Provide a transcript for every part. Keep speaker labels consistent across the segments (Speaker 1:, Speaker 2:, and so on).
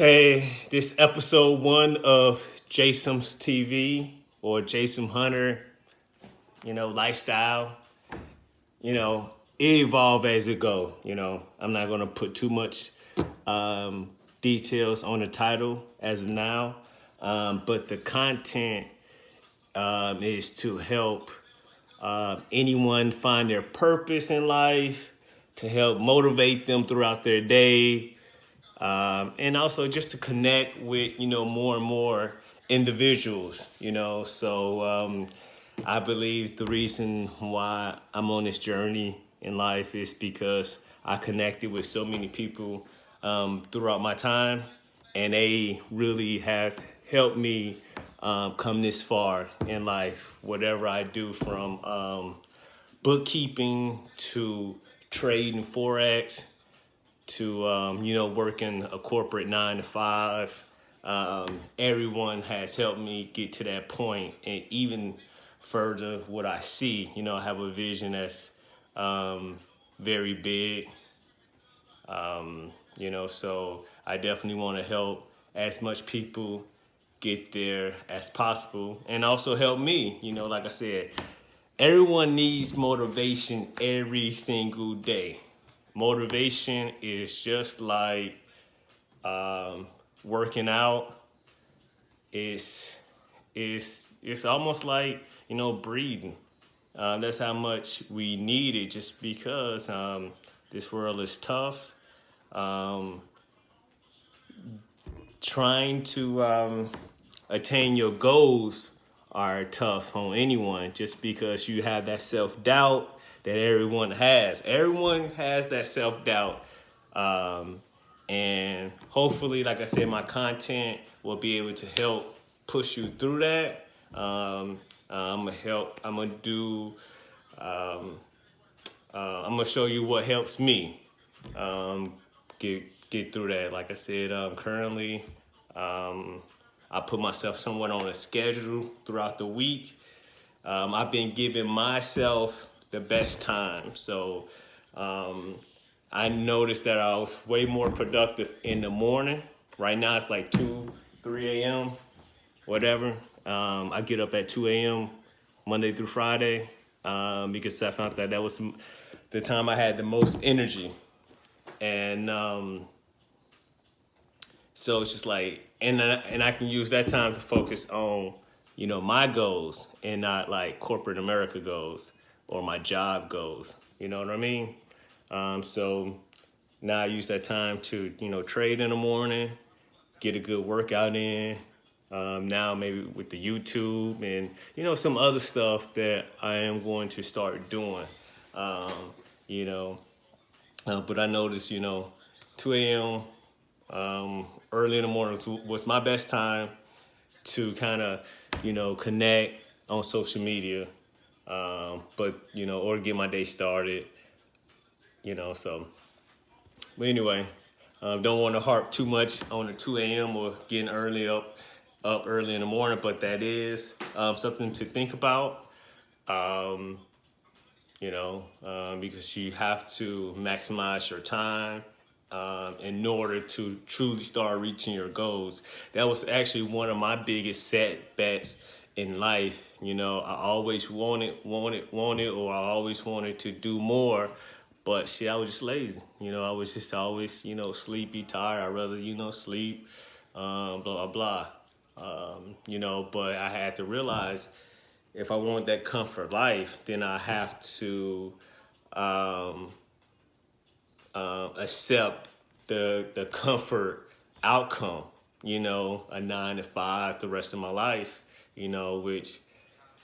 Speaker 1: Hey, this episode one of Jason's TV or Jason Hunter, you know, lifestyle. You know, evolve as it go. You know, I'm not gonna put too much um, details on the title as of now, um, but the content um, is to help uh, anyone find their purpose in life, to help motivate them throughout their day, um, and also just to connect with you know more and more individuals. You know, so um, I believe the reason why I'm on this journey in life is because I connected with so many people um, throughout my time, and they really has helped me um, come this far in life. Whatever I do, from um, bookkeeping to trading forex to um, you know working a corporate nine to five. Um, everyone has helped me get to that point, and even further, what I see. You know, I have a vision that's um, very big. Um, you know, so I definitely want to help as much people get there as possible and also help me. You know, like I said, everyone needs motivation every single day. Motivation is just like um, working out. It's, it's, it's almost like, you know, breathing. Uh, that's how much we need it just because um, this world is tough. Um, trying to um, attain your goals are tough on anyone just because you have that self-doubt that everyone has. Everyone has that self-doubt. Um, and hopefully, like I said, my content will be able to help push you through that. Um, I'm gonna help, I'm gonna do, um, uh, I'm gonna show you what helps me um, get, get through that. Like I said, um, currently, um, I put myself somewhat on a schedule throughout the week. Um, I've been giving myself the best time. So um, I noticed that I was way more productive in the morning. Right now it's like 2, 3 a.m., whatever. Um, I get up at 2 a.m. Monday through Friday um, because I found that that was the time I had the most energy. And um, so it's just like, and I, and I can use that time to focus on, you know, my goals and not like corporate America goals or my job goes. You know what I mean? Um, so now I use that time to, you know, trade in the morning, get a good workout in. Um, now maybe with the YouTube and, you know, some other stuff that I am going to start doing, um, you know. Uh, but I noticed, you know, 2 a.m. Um, early in the morning was my best time to kind of, you know, connect on social media um, but, you know, or get my day started, you know, so. But anyway, um, don't want to harp too much on the 2 a.m. or getting early up, up early in the morning, but that is um, something to think about. Um, you know, um, because you have to maximize your time um, in order to truly start reaching your goals. That was actually one of my biggest setbacks in life. You know, I always wanted, wanted, wanted, or I always wanted to do more. But shit, I was just lazy. You know, I was just always, you know, sleepy, tired. I'd rather, you know, sleep, um, blah, blah, blah. Um, you know, but I had to realize if I want that comfort life, then I have to um, uh, accept the, the comfort outcome, you know, a nine to five the rest of my life you know, which,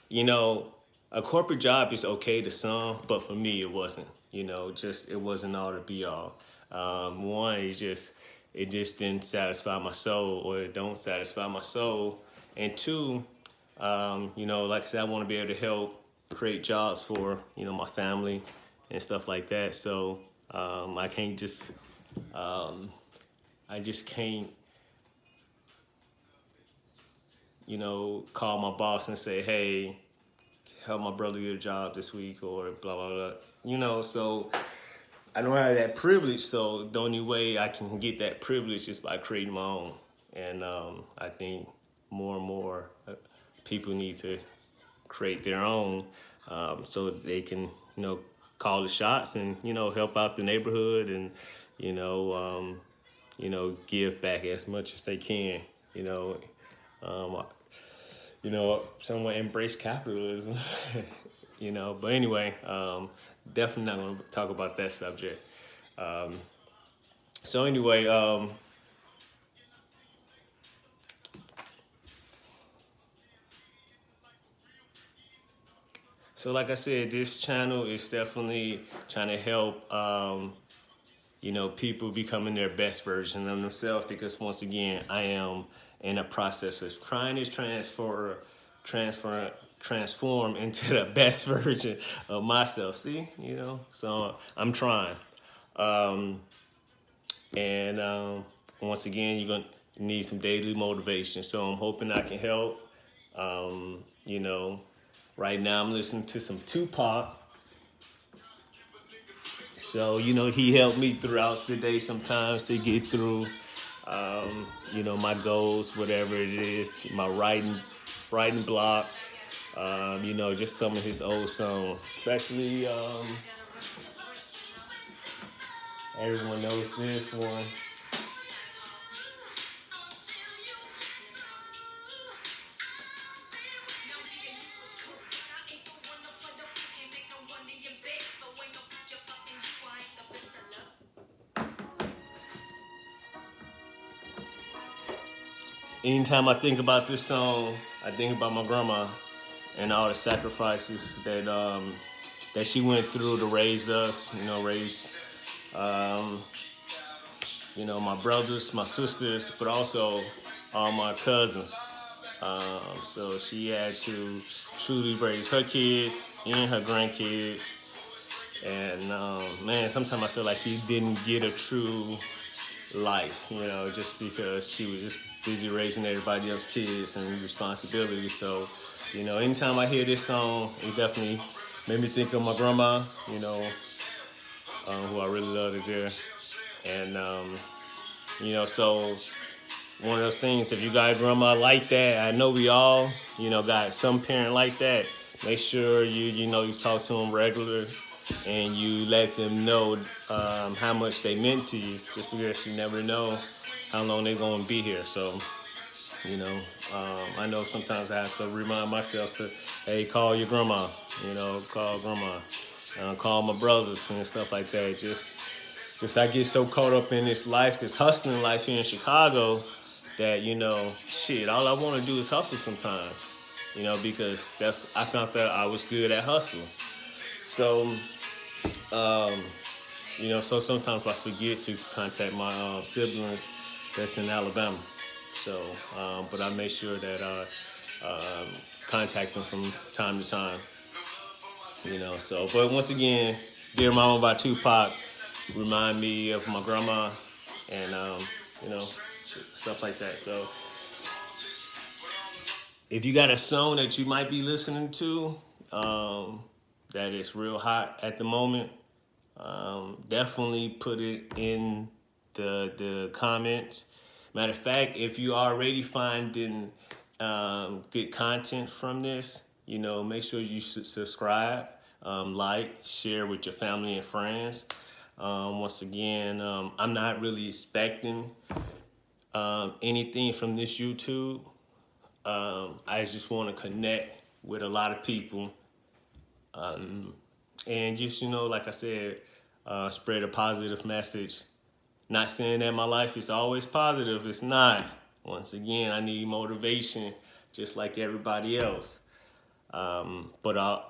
Speaker 1: you know, a corporate job is okay to some, but for me, it wasn't, you know, just, it wasn't all to be all. Um, one is just, it just didn't satisfy my soul or it don't satisfy my soul. And two, um, you know, like I said, I want to be able to help create jobs for, you know, my family and stuff like that. So um, I can't just, um, I just can't you know, call my boss and say, hey, help my brother get a job this week or blah, blah, blah. You know, so I don't have that privilege, so the only way I can get that privilege is by creating my own. And um, I think more and more uh, people need to create their own um, so they can, you know, call the shots and, you know, help out the neighborhood and, you know, um, you know, give back as much as they can, you know. Um, you know, somewhat embrace capitalism, you know. But anyway, um, definitely not going to talk about that subject. Um, so anyway, um, so like I said, this channel is definitely trying to help, um, you know, people becoming their best version of themselves because once again, I am in a process of trying to transfer, transfer, transform into the best version of myself. See, you know, so I'm trying. Um, and um, once again, you're gonna need some daily motivation. So I'm hoping I can help. Um, you know, right now I'm listening to some Tupac. So, you know, he helped me throughout the day sometimes to get through, um, you know, my goals, whatever it is, my writing, writing block, um, you know, just some of his old songs, especially, um, everyone knows this one. Anytime I think about this song, I think about my grandma and all the sacrifices that um, that she went through to raise us, you know, raise, um, you know, my brothers, my sisters, but also all my cousins. Um, so she had to truly raise her kids and her grandkids. And um, man, sometimes I feel like she didn't get a true life, you know, just because she was just busy raising everybody else's kids and responsibilities. So you know, anytime I hear this song, it definitely made me think of my grandma, you know, um, who I really love to dear. And, um, you know, so one of those things, if you got a grandma like that, I know we all, you know, got some parent like that. Make sure you, you know, you talk to them regular and you let them know um, how much they meant to you just because you never know how long they're going to be here. So, you know, um, I know sometimes I have to remind myself to, hey, call your grandma. You know, call grandma. Uh, call my brothers and stuff like that. Just, just I get so caught up in this life, this hustling life here in Chicago, that you know, shit. All I want to do is hustle sometimes. You know, because that's I found that I was good at hustle. So, um, you know, so sometimes I forget to contact my um, siblings that's in Alabama. So, um, but I make sure that I um, contact them from time to time. You know, so, but once again, Dear Mama by Tupac remind me of my grandma and, um, you know, stuff like that. So, if you got a song that you might be listening to um, that is real hot at the moment, um, definitely put it in the the comments. Matter of fact, if you already finding um, good content from this, you know, make sure you subscribe, um, like, share with your family and friends. Um, once again, um, I'm not really expecting um, anything from this YouTube. Um, I just want to connect with a lot of people. and just, you know, like I said, uh, spread a positive message not saying that my life is always positive. It's not. Once again, I need motivation just like everybody else. Um, but I,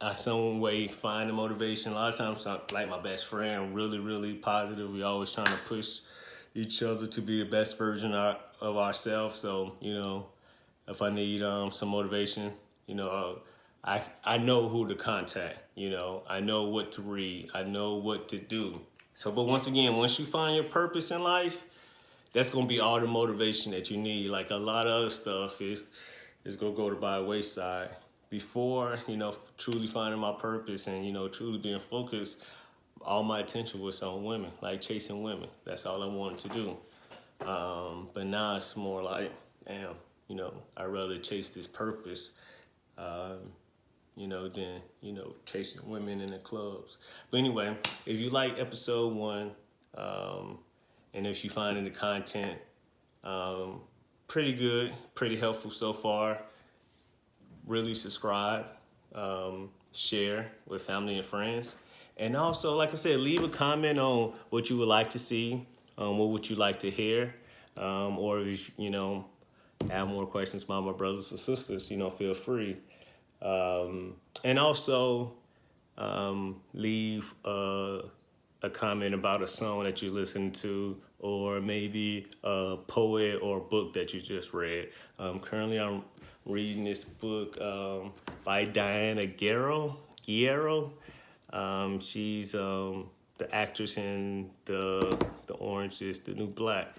Speaker 1: I some way find the motivation. A lot of times, I'm like my best friend, really, really positive. We always trying to push each other to be the best version of, of ourselves. So, you know, if I need um, some motivation, you know, uh, I, I know who to contact, you know, I know what to read, I know what to do. So, but once again, once you find your purpose in life, that's gonna be all the motivation that you need. Like a lot of other stuff is is gonna go to by wayside. Before, you know, truly finding my purpose and you know, truly being focused, all my attention was on women, like chasing women. That's all I wanted to do. Um, but now it's more like, damn, you know, I'd rather chase this purpose, um, you know, than, you know, chasing women in the clubs. But anyway, if you like episode one, um, and if you find the content um, pretty good, pretty helpful so far, really subscribe, um, share with family and friends. And also, like I said, leave a comment on what you would like to see, um, what would you like to hear, um, or if you know have more questions about my brothers and sisters, you know, feel free. Um, and also um, leave a, a comment about a song that you listen to or maybe a poet or book that you just read. Um, currently, I'm reading this book um, by Diana Guerrero. Guerrero. Um, she's um, the actress in the the Orange is the New Black.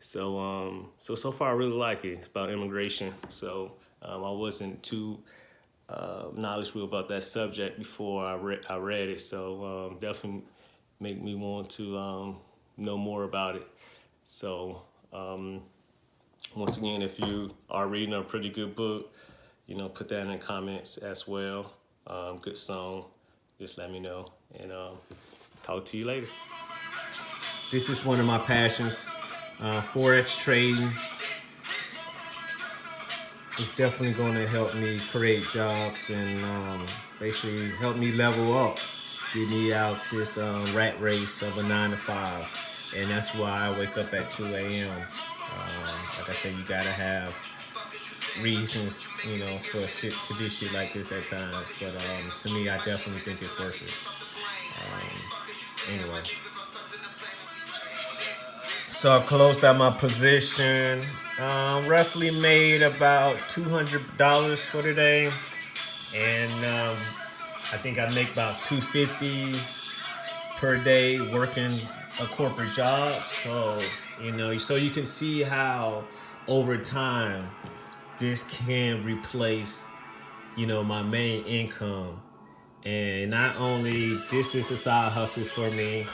Speaker 1: So um, so so far I really like it. It's about immigration. So um, I wasn't too uh, knowledgeable about that subject before I read I read it. So um, definitely make me want to um, know more about it. So um, once again, if you are reading a pretty good book, you know, put that in the comments as well. Um, good song, just let me know. And um, talk to you later. This is one of my passions, uh, Forex trading. It's definitely going to help me create jobs and um, basically help me level up, get me out this um, rat race of a nine to five. And that's why I wake up at 2 a.m. Um, like I said, you gotta have reasons, you know, for shit to do shit like this at times. But um, to me, I definitely think it's worth it. Um, anyway. So I closed out my position. Um, roughly made about $200 for today. And um, I think I make about 250 per day working a corporate job. So, you know, so you can see how over time this can replace, you know, my main income. And not only this is a side hustle for me,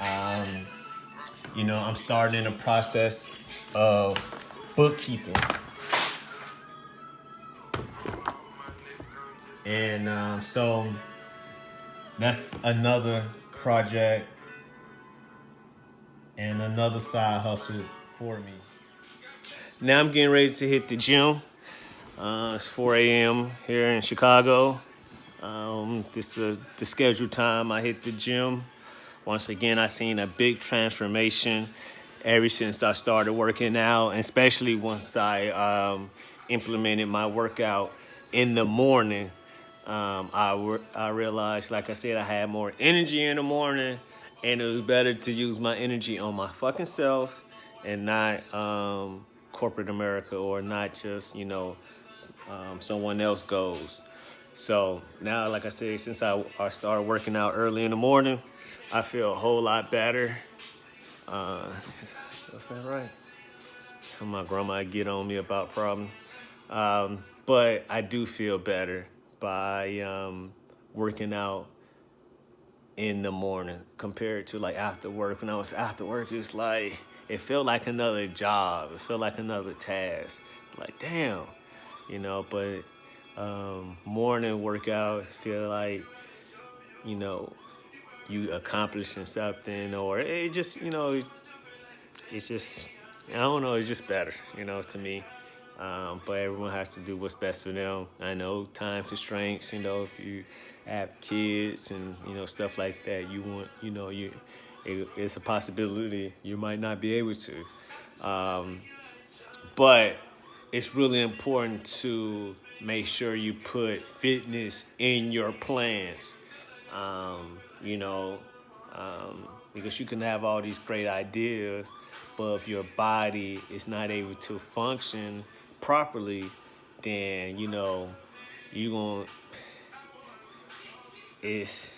Speaker 1: um, you know, I'm starting a process of bookkeeping. And um, so that's another project and another side hustle for me. Now I'm getting ready to hit the gym. Uh, it's 4 a.m. here in Chicago. Um, this is the scheduled time I hit the gym. Once again, I seen a big transformation ever since I started working out, especially once I um, implemented my workout in the morning. Um, I, I realized, like I said, I had more energy in the morning, and it was better to use my energy on my fucking self and not um, corporate America or not just, you know, um, someone else goes. So now, like I said, since I, I started working out early in the morning, I feel a whole lot better. Uh, that's that right. My grandma get on me about problems. Um, but I do feel better by um, working out in the morning compared to like after work. When I was after work, it's like, it felt like another job. It felt like another task. Like, damn, you know, but um, morning workout feel like, you know, you accomplishing something or it just, you know, it's just, I don't know, it's just better, you know, to me. Um, but everyone has to do what's best for them. I know time constraints, you know, if you have kids and, you know, stuff like that, you want, you know, you, it, it's a possibility you might not be able to. Um, but it's really important to make sure you put fitness in your plans. Um, you know, um, because you can have all these great ideas, but if your body is not able to function properly, then you know you're gonna it's